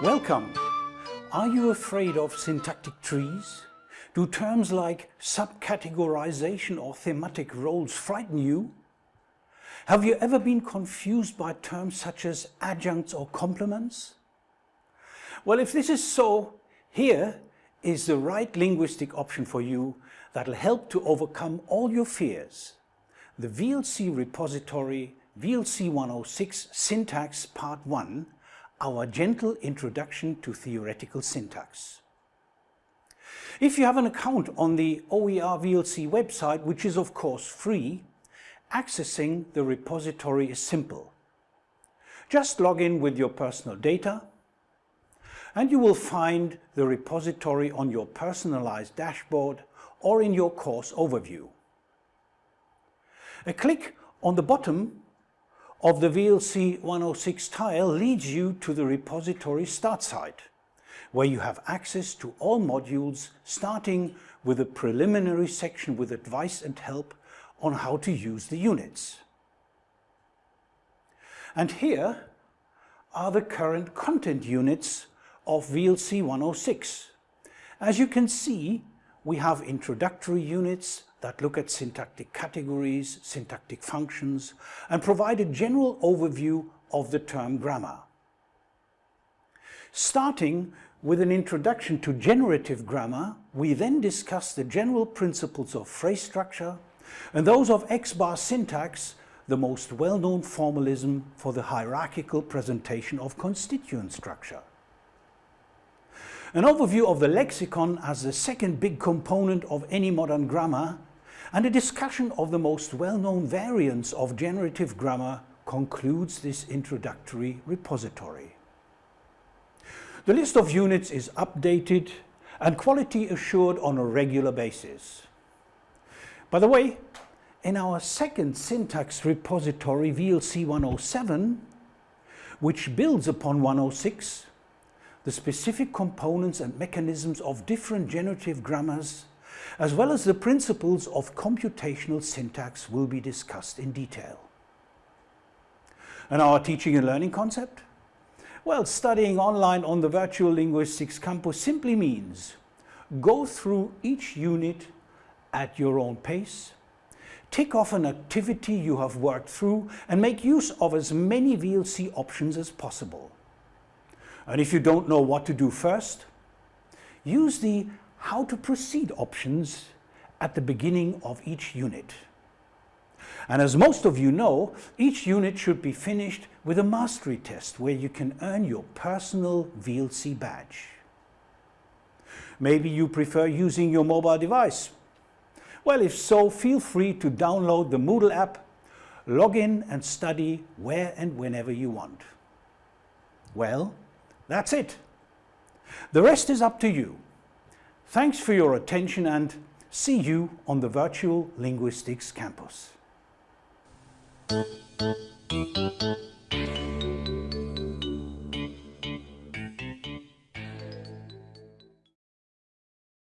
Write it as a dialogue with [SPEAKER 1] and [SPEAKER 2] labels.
[SPEAKER 1] Welcome! Are you afraid of syntactic trees? Do terms like subcategorization or thematic roles frighten you? Have you ever been confused by terms such as adjuncts or complements? Well, if this is so, here is the right linguistic option for you that'll help to overcome all your fears. The VLC repository VLC 106 Syntax Part 1 our gentle introduction to theoretical syntax. If you have an account on the OER VLC website, which is of course free, accessing the repository is simple. Just log in with your personal data and you will find the repository on your personalized dashboard or in your course overview. A click on the bottom of the VLC 106 tile leads you to the repository start site, where you have access to all modules starting with a preliminary section with advice and help on how to use the units. And here are the current content units of VLC 106. As you can see, we have introductory units that look at syntactic categories, syntactic functions, and provide a general overview of the term grammar. Starting with an introduction to generative grammar, we then discuss the general principles of phrase structure and those of X-bar syntax, the most well-known formalism for the hierarchical presentation of constituent structure. An overview of the lexicon as the second big component of any modern grammar and a discussion of the most well-known variants of generative grammar concludes this introductory repository. The list of units is updated and quality assured on a regular basis. By the way, in our second syntax repository VLC 107, which builds upon 106, the specific components and mechanisms of different generative grammars as well as the principles of computational syntax will be discussed in detail. And our teaching and learning concept? Well, studying online on the Virtual Linguistics Campus simply means go through each unit at your own pace, tick off an activity you have worked through and make use of as many VLC options as possible. And if you don't know what to do first, use the how to proceed options at the beginning of each unit. And as most of you know, each unit should be finished with a mastery test where you can earn your personal VLC badge. Maybe you prefer using your mobile device. Well, if so, feel free to download the Moodle app, log in and study where and whenever you want. Well, that's it. The rest is up to you. Thanks for your attention and see you on the Virtual Linguistics Campus.